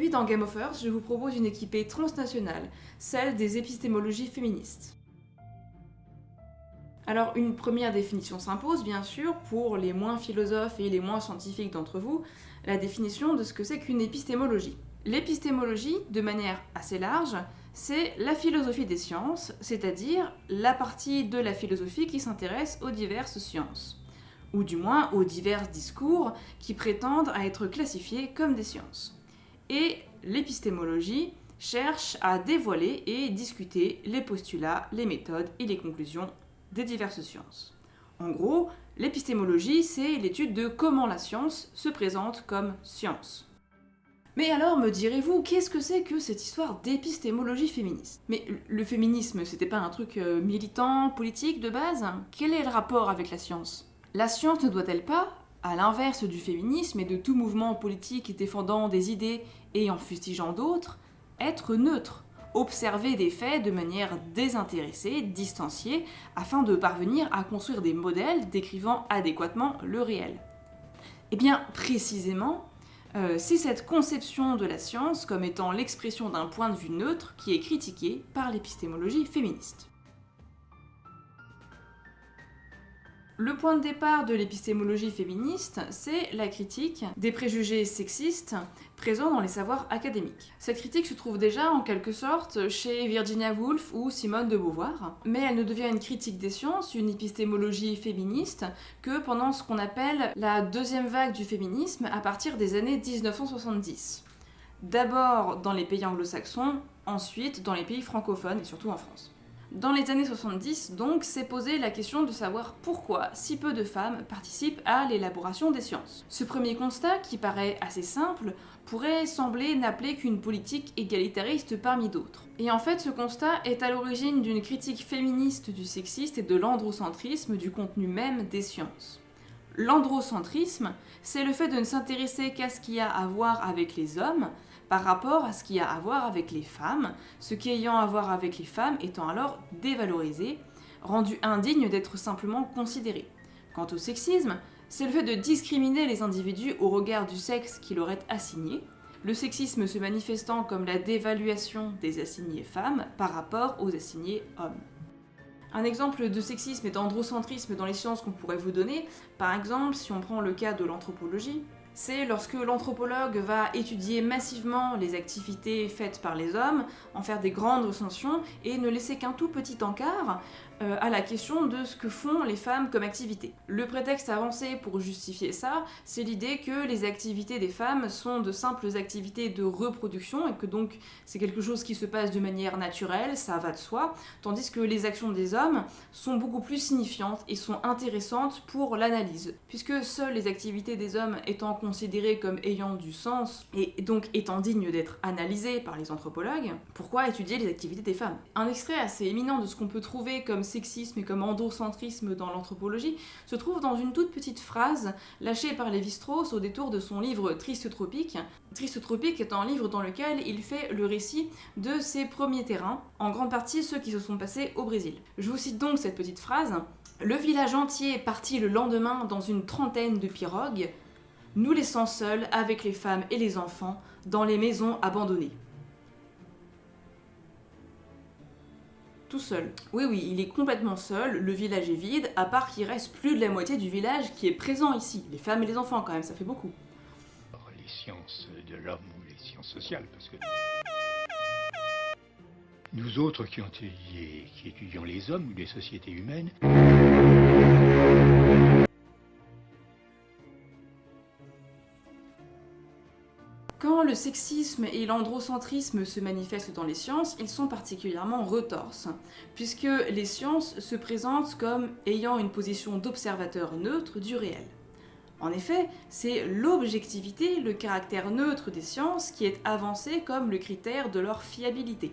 Aujourd'hui dans Game of Earth, je vous propose une équipée transnationale, celle des épistémologies féministes. Alors une première définition s'impose bien sûr pour les moins philosophes et les moins scientifiques d'entre vous, la définition de ce que c'est qu'une épistémologie. L'épistémologie, de manière assez large, c'est la philosophie des sciences, c'est-à-dire la partie de la philosophie qui s'intéresse aux diverses sciences, ou du moins aux divers discours qui prétendent à être classifiés comme des sciences. Et l'épistémologie cherche à dévoiler et discuter les postulats, les méthodes et les conclusions des diverses sciences. En gros, l'épistémologie, c'est l'étude de comment la science se présente comme science. Mais alors, me direz-vous, qu'est-ce que c'est que cette histoire d'épistémologie féministe? Mais le féminisme, c'était pas un truc euh, militant, politique de base? Quel est le rapport avec la science? La science ne doit-elle pas, à l'inverse du féminisme et de tout mouvement politique défendant des idées et en fustigeant d'autres, être neutre observer des faits de manière désintéressée, distanciée, afin de parvenir à construire des modèles décrivant adéquatement le réel. Eh bien, précisément, euh, c'est cette conception de la science comme étant l'expression d'un point de vue neutre qui est critiquée par l'épistémologie féministe. Le point de départ de l'épistémologie féministe, c'est la critique des préjugés sexistes présents dans les savoirs académiques. Cette critique se trouve déjà en quelque sorte chez Virginia Woolf ou Simone de Beauvoir, mais elle ne devient une critique des sciences, une épistémologie féministe, que pendant ce qu'on appelle la deuxième vague du féminisme à partir des années 1970. D'abord dans les pays anglo-saxons, ensuite dans les pays francophones et surtout en France. Dans les années 70, donc, s'est posé la question de savoir pourquoi si peu de femmes participent à l'élaboration des sciences. Ce premier constat, qui paraît assez simple, pourrait sembler n'appeler qu'une politique égalitariste parmi d'autres. Et en fait, ce constat est à l'origine d'une critique féministe du sexiste et de l'androcentrisme du contenu même des sciences. L'androcentrisme, c'est le fait de ne s'intéresser qu'à ce qu'il y a à voir avec les hommes, par rapport à ce qui a à voir avec les femmes, ce qui ayant à voir avec les femmes étant alors dévalorisé, rendu indigne d'être simplement considéré. Quant au sexisme, c'est le fait de discriminer les individus au regard du sexe qui leur est assigné, le sexisme se manifestant comme la dévaluation des assignés femmes par rapport aux assignés hommes. Un exemple de sexisme et d'androcentrisme dans les sciences qu'on pourrait vous donner, par exemple si on prend le cas de l'anthropologie, c'est lorsque l'anthropologue va étudier massivement les activités faites par les hommes, en faire des grandes recensions et ne laisser qu'un tout petit encart euh, à la question de ce que font les femmes comme activité. Le prétexte avancé pour justifier ça, c'est l'idée que les activités des femmes sont de simples activités de reproduction et que donc c'est quelque chose qui se passe de manière naturelle, ça va de soi, tandis que les actions des hommes sont beaucoup plus signifiantes et sont intéressantes pour l'analyse, puisque seules les activités des hommes étant considérées comme ayant du sens et donc étant dignes d'être analysées par les anthropologues, pourquoi étudier les activités des femmes? Un extrait assez éminent de ce qu'on peut trouver comme sexisme et comme androcentrisme dans l'anthropologie se trouve dans une toute petite phrase lâchée par Lévi-Strauss au détour de son livre Triste Tropique. Triste Tropique est un livre dans lequel il fait le récit de ses premiers terrains, en grande partie ceux qui se sont passés au Brésil. Je vous cite donc cette petite phrase. Le village entier est parti le lendemain dans une trentaine de pirogues, nous laissant seuls avec les femmes et les enfants dans les maisons abandonnées. tout seul. Oui, oui, il est complètement seul, le village est vide, à part qu'il reste plus de la moitié du village qui est présent ici. Les femmes et les enfants, quand même, ça fait beaucoup. Les sciences de l'homme ou les sciences sociales, parce que... Nous autres qui, ont, qui étudions les hommes ou les sociétés humaines... sexisme et l'androcentrisme se manifestent dans les sciences, ils sont particulièrement retorses, puisque les sciences se présentent comme ayant une position d'observateur neutre du réel. En effet, c'est l'objectivité, le caractère neutre des sciences qui est avancé comme le critère de leur fiabilité.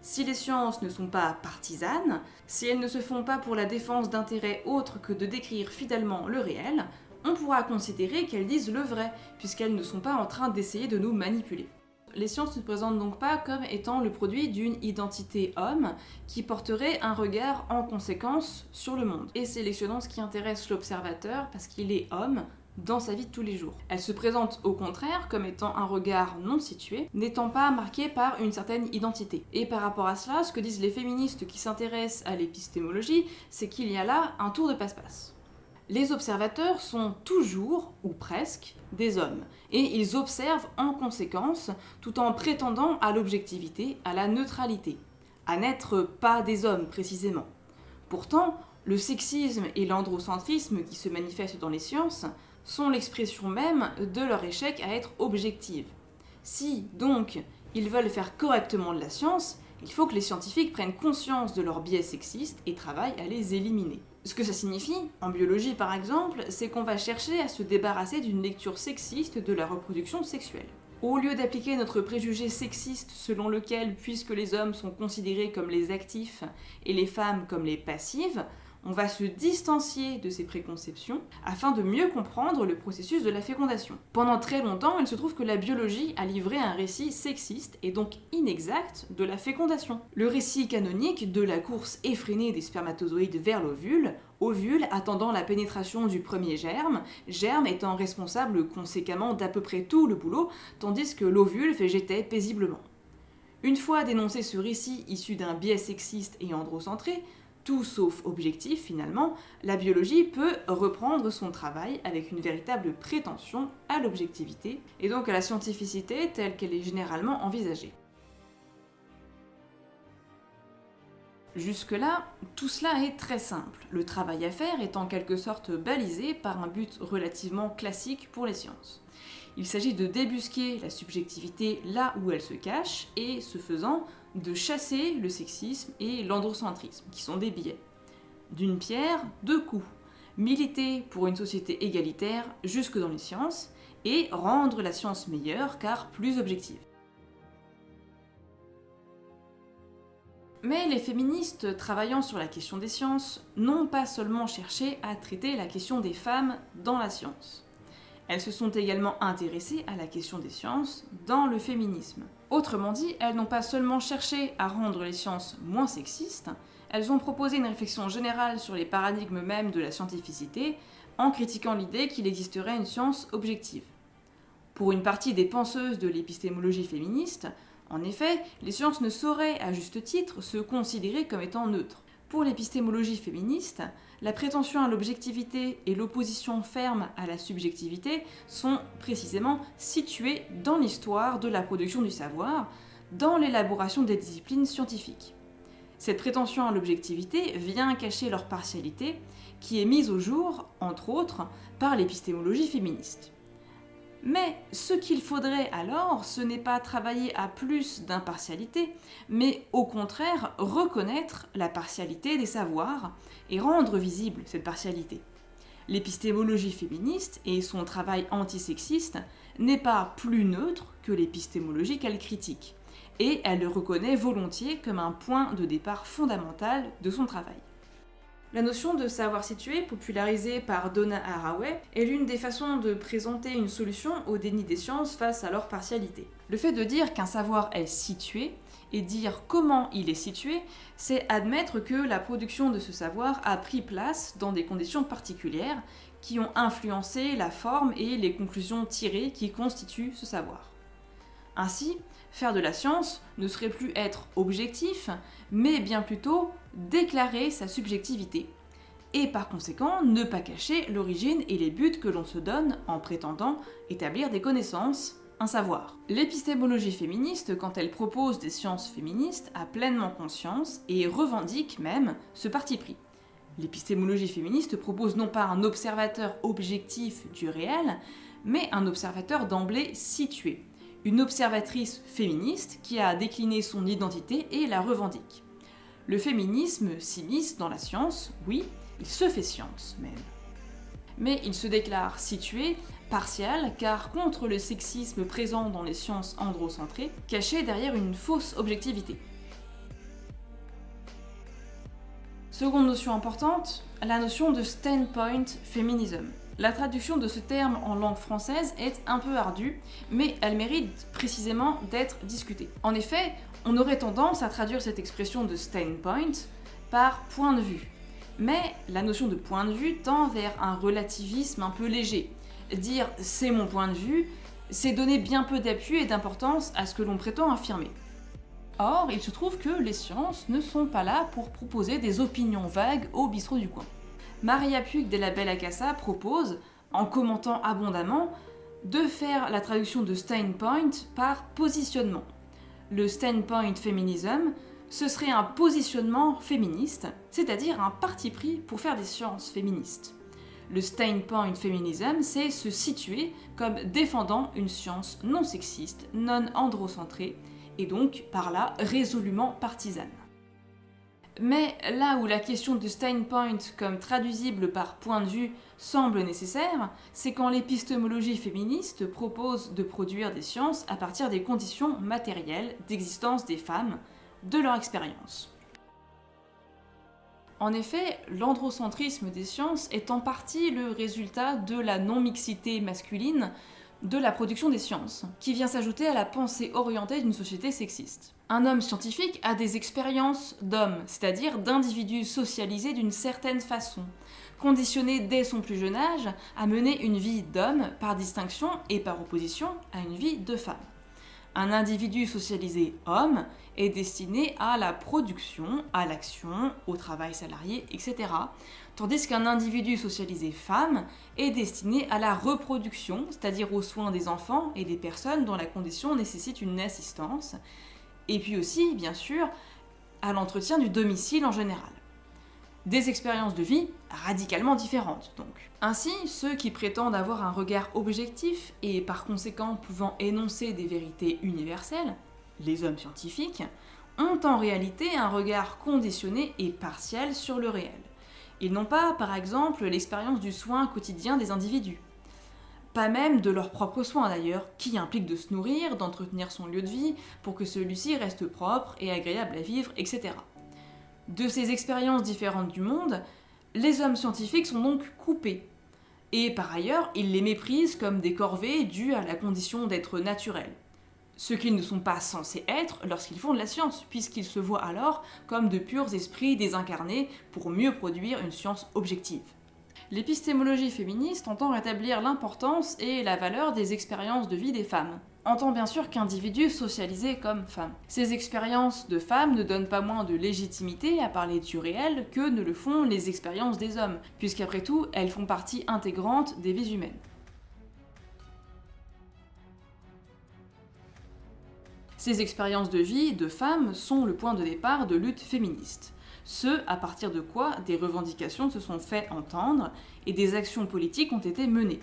Si les sciences ne sont pas partisanes, si elles ne se font pas pour la défense d'intérêts autres que de décrire fidèlement le réel, on pourra considérer qu'elles disent le vrai, puisqu'elles ne sont pas en train d'essayer de nous manipuler. Les sciences ne se présentent donc pas comme étant le produit d'une identité homme qui porterait un regard en conséquence sur le monde, et sélectionnant ce qui intéresse l'observateur parce qu'il est homme, dans sa vie de tous les jours. Elle se présente au contraire comme étant un regard non situé, n'étant pas marqué par une certaine identité. Et par rapport à cela, ce que disent les féministes qui s'intéressent à l'épistémologie, c'est qu'il y a là un tour de passe-passe. Les observateurs sont toujours, ou presque, des hommes, et ils observent en conséquence, tout en prétendant à l'objectivité, à la neutralité, à n'être pas des hommes précisément. Pourtant, le sexisme et l'androcentrisme qui se manifestent dans les sciences sont l'expression même de leur échec à être objectives. Si, donc, ils veulent faire correctement de la science, il faut que les scientifiques prennent conscience de leurs biais sexistes et travaillent à les éliminer. Ce que ça signifie, en biologie par exemple, c'est qu'on va chercher à se débarrasser d'une lecture sexiste de la reproduction sexuelle. Au lieu d'appliquer notre préjugé sexiste selon lequel, puisque les hommes sont considérés comme les actifs et les femmes comme les passives, on va se distancier de ces préconceptions afin de mieux comprendre le processus de la fécondation. Pendant très longtemps, il se trouve que la biologie a livré un récit sexiste et donc inexact de la fécondation. Le récit canonique de la course effrénée des spermatozoïdes vers l'ovule, ovule attendant la pénétration du premier germe, germe étant responsable conséquemment d'à peu près tout le boulot, tandis que l'ovule végétait paisiblement. Une fois dénoncé ce récit issu d'un biais sexiste et androcentré, tout sauf objectif finalement, la biologie peut reprendre son travail avec une véritable prétention à l'objectivité et donc à la scientificité telle qu'elle est généralement envisagée. Jusque-là, tout cela est très simple. Le travail à faire est en quelque sorte balisé par un but relativement classique pour les sciences. Il s'agit de débusquer la subjectivité là où elle se cache et, ce faisant, de chasser le sexisme et l'androcentrisme, qui sont des biais. D'une pierre, deux coups. Militer pour une société égalitaire jusque dans les sciences et rendre la science meilleure car plus objective. Mais les féministes travaillant sur la question des sciences n'ont pas seulement cherché à traiter la question des femmes dans la science. Elles se sont également intéressées à la question des sciences dans le féminisme. Autrement dit, elles n'ont pas seulement cherché à rendre les sciences moins sexistes, elles ont proposé une réflexion générale sur les paradigmes mêmes de la scientificité en critiquant l'idée qu'il existerait une science objective. Pour une partie des penseuses de l'épistémologie féministe, en effet, les sciences ne sauraient, à juste titre, se considérer comme étant neutres. Pour l'épistémologie féministe, la prétention à l'objectivité et l'opposition ferme à la subjectivité sont précisément situées dans l'histoire de la production du savoir, dans l'élaboration des disciplines scientifiques. Cette prétention à l'objectivité vient cacher leur partialité, qui est mise au jour, entre autres, par l'épistémologie féministe. Mais ce qu'il faudrait alors, ce n'est pas travailler à plus d'impartialité, mais au contraire reconnaître la partialité des savoirs et rendre visible cette partialité. L'épistémologie féministe et son travail antisexiste n'est pas plus neutre que l'épistémologie qu'elle critique, et elle le reconnaît volontiers comme un point de départ fondamental de son travail. La notion de savoir situé, popularisée par Donna Haraway, est l'une des façons de présenter une solution au déni des sciences face à leur partialité. Le fait de dire qu'un savoir est situé et dire comment il est situé, c'est admettre que la production de ce savoir a pris place dans des conditions particulières qui ont influencé la forme et les conclusions tirées qui constituent ce savoir. Ainsi, faire de la science ne serait plus être objectif, mais bien plutôt déclarer sa subjectivité, et par conséquent ne pas cacher l'origine et les buts que l'on se donne en prétendant établir des connaissances, un savoir. L'épistémologie féministe, quand elle propose des sciences féministes, a pleinement conscience et revendique même ce parti pris. L'épistémologie féministe propose non pas un observateur objectif du réel, mais un observateur d'emblée situé, une observatrice féministe qui a décliné son identité et la revendique. Le féminisme s'immisce dans la science, oui, il se fait science même. Mais il se déclare situé, partial, car contre le sexisme présent dans les sciences androcentrées, caché derrière une fausse objectivité. Seconde notion importante, la notion de standpoint feminism. La traduction de ce terme en langue française est un peu ardue, mais elle mérite précisément d'être discutée. En effet, on aurait tendance à traduire cette expression de standpoint par point de vue. Mais la notion de point de vue tend vers un relativisme un peu léger. Dire c'est mon point de vue, c'est donner bien peu d'appui et d'importance à ce que l'on prétend affirmer. Or, il se trouve que les sciences ne sont pas là pour proposer des opinions vagues au bistrot du coin. Maria Puig de la Belle Acassa propose, en commentant abondamment, de faire la traduction de standpoint par positionnement. Le standpoint féminisme, ce serait un positionnement féministe, c'est-à-dire un parti pris pour faire des sciences féministes. Le standpoint féminisme, c'est se situer comme défendant une science non sexiste, non androcentrée, et donc par là résolument partisane. Mais là où la question de Steinpoint comme traduisible par point de vue semble nécessaire, c'est quand l'épistémologie féministe propose de produire des sciences à partir des conditions matérielles d'existence des femmes, de leur expérience. En effet, l'androcentrisme des sciences est en partie le résultat de la non-mixité masculine de la production des sciences, qui vient s'ajouter à la pensée orientée d'une société sexiste. Un homme scientifique a des expériences d'homme, c'est-à-dire d'individus socialisés d'une certaine façon, conditionnés dès son plus jeune âge à mener une vie d'homme par distinction et par opposition à une vie de femme. Un individu socialisé homme est destiné à la production, à l'action, au travail salarié, etc. Tandis qu'un individu socialisé femme est destiné à la reproduction, c'est-à-dire aux soins des enfants et des personnes dont la condition nécessite une assistance, et puis aussi, bien sûr, à l'entretien du domicile en général. Des expériences de vie radicalement différentes, donc. Ainsi, ceux qui prétendent avoir un regard objectif et par conséquent pouvant énoncer des vérités universelles, les hommes scientifiques, ont en réalité un regard conditionné et partiel sur le réel. Ils n'ont pas, par exemple, l'expérience du soin quotidien des individus. Pas même de leurs propres soins d'ailleurs, qui impliquent de se nourrir, d'entretenir son lieu de vie pour que celui-ci reste propre et agréable à vivre, etc. De ces expériences différentes du monde, les hommes scientifiques sont donc coupés. Et par ailleurs, ils les méprisent comme des corvées dues à la condition d'être naturels. Ce qu'ils ne sont pas censés être lorsqu'ils font de la science, puisqu'ils se voient alors comme de purs esprits désincarnés pour mieux produire une science objective. L'épistémologie féministe entend rétablir l'importance et la valeur des expériences de vie des femmes, entend bien sûr qu'individus socialisés comme femmes. Ces expériences de femmes ne donnent pas moins de légitimité à parler du réel que ne le font les expériences des hommes, puisqu'après tout, elles font partie intégrante des vies humaines. Ces expériences de vie de femmes sont le point de départ de luttes féministes ce à partir de quoi des revendications se sont fait entendre et des actions politiques ont été menées.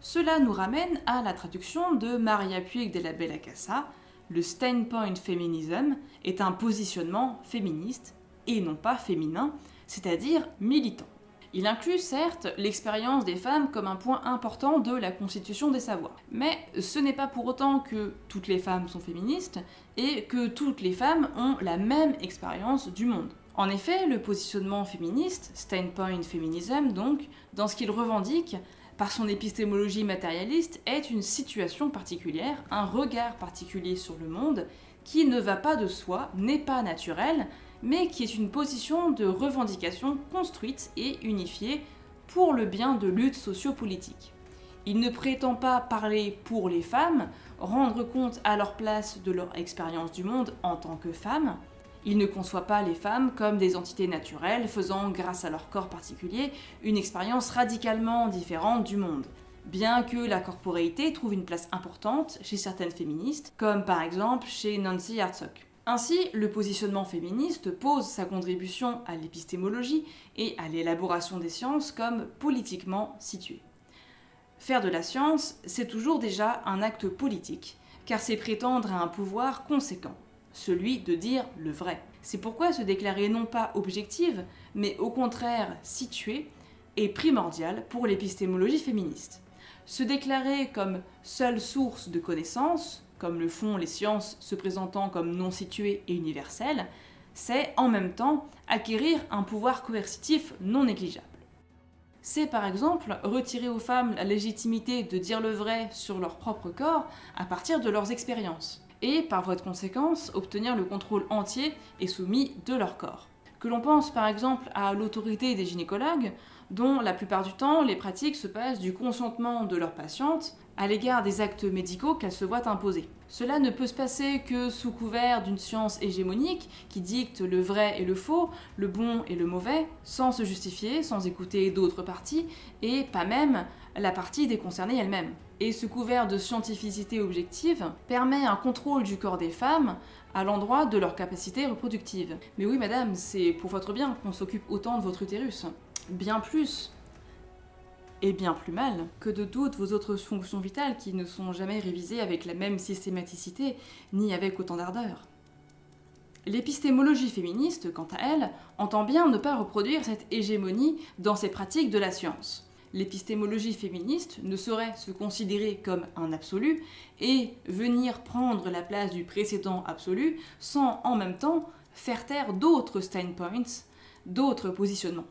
Cela nous ramène à la traduction de Maria Puig de la Bella Casa, le standpoint feminism est un positionnement féministe et non pas féminin, c'est-à-dire militant. Il inclut certes l'expérience des femmes comme un point important de la constitution des savoirs. Mais ce n'est pas pour autant que toutes les femmes sont féministes et que toutes les femmes ont la même expérience du monde. En effet, le positionnement féministe, standpoint feminism donc, dans ce qu'il revendique, par son épistémologie matérialiste, est une situation particulière, un regard particulier sur le monde, qui ne va pas de soi, n'est pas naturel, mais qui est une position de revendication construite et unifiée pour le bien de lutte sociopolitique. Il ne prétend pas parler pour les femmes, rendre compte à leur place de leur expérience du monde en tant que femmes, il ne conçoit pas les femmes comme des entités naturelles faisant, grâce à leur corps particulier, une expérience radicalement différente du monde. Bien que la corporéité trouve une place importante chez certaines féministes, comme par exemple chez Nancy Hartsock. Ainsi, le positionnement féministe pose sa contribution à l'épistémologie et à l'élaboration des sciences comme politiquement située. Faire de la science, c'est toujours déjà un acte politique, car c'est prétendre à un pouvoir conséquent celui de dire le vrai. C'est pourquoi se déclarer non pas objective, mais au contraire située, est primordial pour l'épistémologie féministe. Se déclarer comme seule source de connaissances, comme le font les sciences se présentant comme non situées et universelles, c'est en même temps acquérir un pouvoir coercitif non négligeable. C'est par exemple retirer aux femmes la légitimité de dire le vrai sur leur propre corps à partir de leurs expériences et, par voie de conséquence, obtenir le contrôle entier et soumis de leur corps. Que l'on pense par exemple à l'autorité des gynécologues, dont la plupart du temps les pratiques se passent du consentement de leurs patientes à l'égard des actes médicaux qu'elles se voient imposer. Cela ne peut se passer que sous couvert d'une science hégémonique qui dicte le vrai et le faux, le bon et le mauvais, sans se justifier, sans écouter d'autres parties, et pas même la partie déconcernée elle-même. Et ce couvert de scientificité objective permet un contrôle du corps des femmes à l'endroit de leur capacité reproductive. Mais oui madame, c'est pour votre bien qu'on s'occupe autant de votre utérus. Bien plus et bien plus mal que de toutes vos autres fonctions vitales qui ne sont jamais révisées avec la même systématicité ni avec autant d'ardeur. L'épistémologie féministe, quant à elle, entend bien ne pas reproduire cette hégémonie dans ses pratiques de la science. L'épistémologie féministe ne saurait se considérer comme un absolu et venir prendre la place du précédent absolu sans en même temps faire taire d'autres standpoints, d'autres positionnements.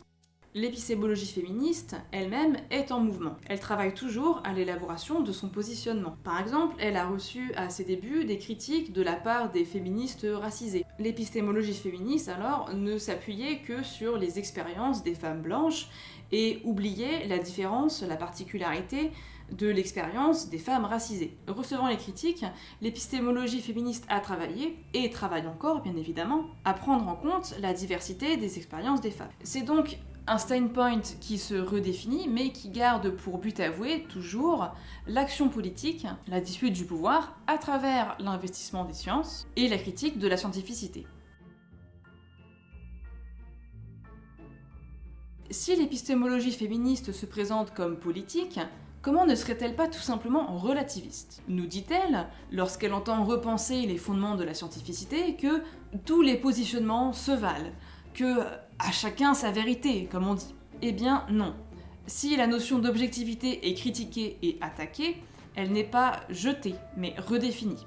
L'épistémologie féministe elle-même est en mouvement. Elle travaille toujours à l'élaboration de son positionnement. Par exemple, elle a reçu à ses débuts des critiques de la part des féministes racisées. L'épistémologie féministe alors ne s'appuyait que sur les expériences des femmes blanches et oubliait la différence, la particularité de l'expérience des femmes racisées. Recevant les critiques, l'épistémologie féministe a travaillé, et travaille encore bien évidemment, à prendre en compte la diversité des expériences des femmes. C'est donc un standpoint qui se redéfinit, mais qui garde pour but avoué toujours l'action politique, la dispute du pouvoir, à travers l'investissement des sciences et la critique de la scientificité. Si l'épistémologie féministe se présente comme politique, comment ne serait-elle pas tout simplement relativiste? Nous dit-elle, lorsqu'elle entend repenser les fondements de la scientificité, que tous les positionnements se valent, que à chacun sa vérité, comme on dit. Eh bien non. Si la notion d'objectivité est critiquée et attaquée, elle n'est pas jetée, mais redéfinie.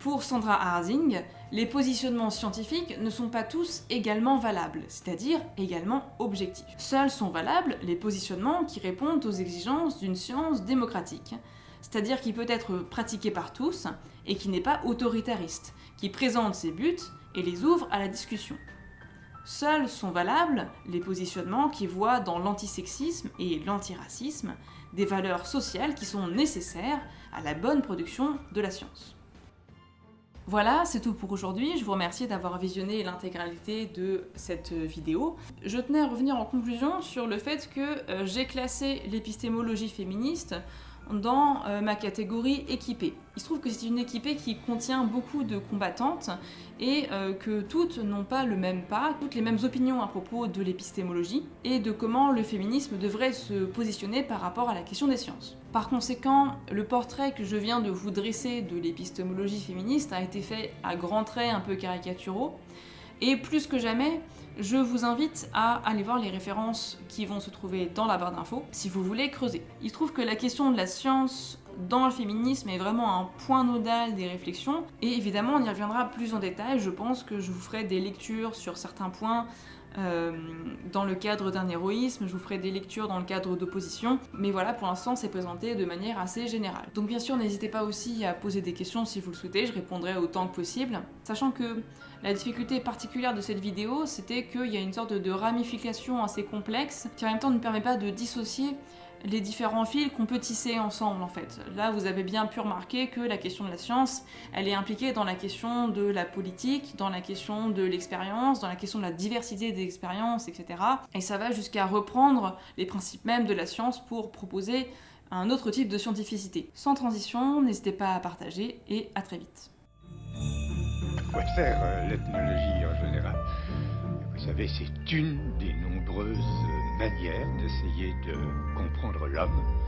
Pour Sandra Harding, les positionnements scientifiques ne sont pas tous également valables, c'est-à-dire également objectifs. Seuls sont valables les positionnements qui répondent aux exigences d'une science démocratique, c'est-à-dire qui peut être pratiquée par tous et qui n'est pas autoritariste, qui présente ses buts et les ouvre à la discussion. Seuls sont valables les positionnements qui voient dans l'antisexisme et l'antiracisme des valeurs sociales qui sont nécessaires à la bonne production de la science. Voilà, c'est tout pour aujourd'hui. Je vous remercie d'avoir visionné l'intégralité de cette vidéo. Je tenais à revenir en conclusion sur le fait que euh, j'ai classé l'épistémologie féministe dans euh, ma catégorie équipée. Il se trouve que c'est une équipée qui contient beaucoup de combattantes et euh, que toutes n'ont pas le même pas, toutes les mêmes opinions à propos de l'épistémologie et de comment le féminisme devrait se positionner par rapport à la question des sciences. Par conséquent, le portrait que je viens de vous dresser de l'épistémologie féministe a été fait à grands traits un peu caricaturaux et plus que jamais, je vous invite à aller voir les références qui vont se trouver dans la barre d'infos si vous voulez creuser. Il se trouve que la question de la science dans le féminisme est vraiment un point nodal des réflexions et évidemment on y reviendra plus en détail, je pense que je vous ferai des lectures sur certains points euh, dans le cadre d'un héroïsme, je vous ferai des lectures dans le cadre d'opposition, mais voilà, pour l'instant c'est présenté de manière assez générale. Donc bien sûr, n'hésitez pas aussi à poser des questions si vous le souhaitez, je répondrai autant que possible, sachant que la difficulté particulière de cette vidéo, c'était qu'il y a une sorte de ramification assez complexe, qui en même temps ne permet pas de dissocier les différents fils qu'on peut tisser ensemble en fait. Là vous avez bien pu remarquer que la question de la science, elle est impliquée dans la question de la politique, dans la question de l'expérience, dans la question de la diversité des expériences, etc. Et ça va jusqu'à reprendre les principes mêmes de la science pour proposer un autre type de scientificité. Sans transition, n'hésitez pas à partager et à très vite. quoi faire euh, l'ethnologie en général? Vous savez, c'est une des nombreuses d'essayer de comprendre l'homme